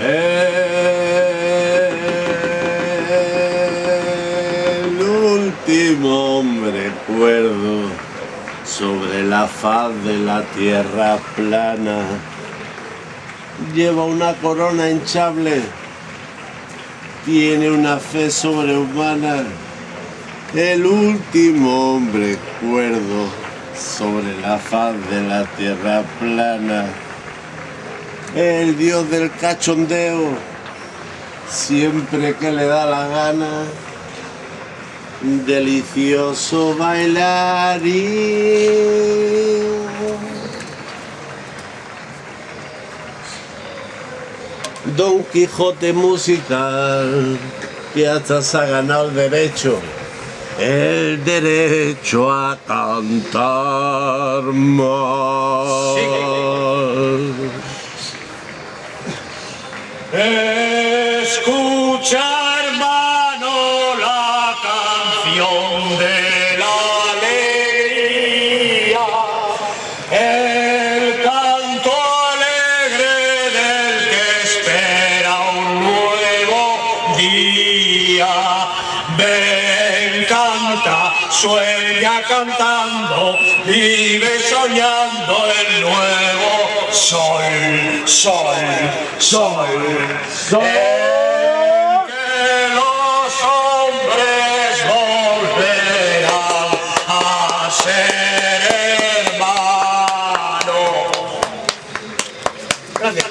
El último hombre cuerdo sobre la faz de la tierra plana. Lleva una corona hinchable, tiene una fe sobrehumana. El último hombre cuerdo sobre la faz de la tierra plana el dios del cachondeo, siempre que le da la gana, delicioso bailarín. Don Quijote musical, que hasta ha ganado el derecho, el derecho a cantar más. Escucha, hermano, la canción de la alegría, el canto alegre del que espera un nuevo día. Ven, canta, sueña cantando, vive soñando el nuevo soy, soy, soy, soy. Que los hombres volverán a ser hermanos. Gracias.